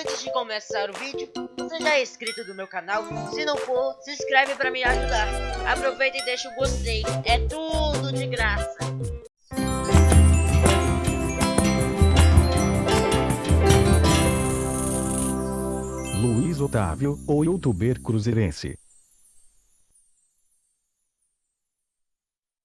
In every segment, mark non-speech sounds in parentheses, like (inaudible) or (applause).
antes de começar o vídeo, você já é inscrito no meu canal? Se não for, se inscreve para me ajudar. Aproveita e deixa o gostei, é tudo de graça. Luiz Otávio, o youtuber cruzeirense.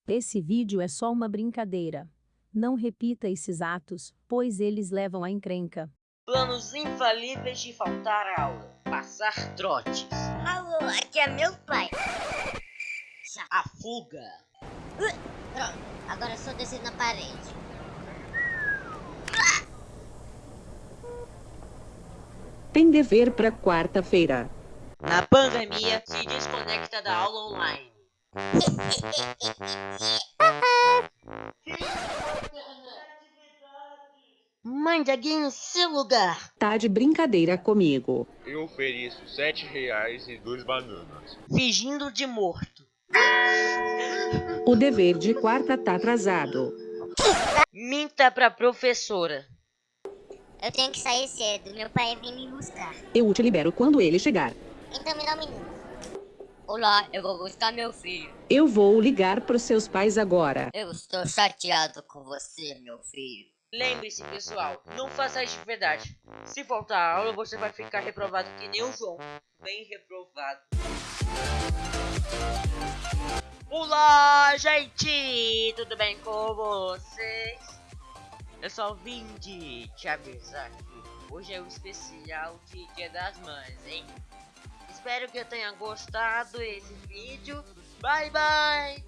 Esse vídeo é só uma brincadeira. Não repita esses atos, pois eles levam à encrenca. Planos infalíveis de faltar aula. Passar trotes. Alô, aqui é meu pai. A fuga. Pronto, agora é só descer na parede. Tem dever para quarta-feira. Na pandemia, se desconecta da aula online. (laughs) Mande alguém no seu lugar. Tá de brincadeira comigo. Eu ofereço sete reais e duas bananas. Fingindo de morto. O dever de quarta tá atrasado. Minta pra professora. Eu tenho que sair cedo, meu pai vem me buscar. Eu te libero quando ele chegar. Então me dá um minuto. Olá, eu vou buscar meu filho. Eu vou ligar pros seus pais agora. Eu estou chateado com você, meu filho. Lembre-se, pessoal, não faça isso de verdade. Se faltar aula, você vai ficar reprovado que nem o João. Bem reprovado. Olá, gente! Tudo bem com vocês? Eu só vim de te avisar que hoje é o especial de Dia das Mães, hein? Espero que tenha gostado desse vídeo. Bye, bye!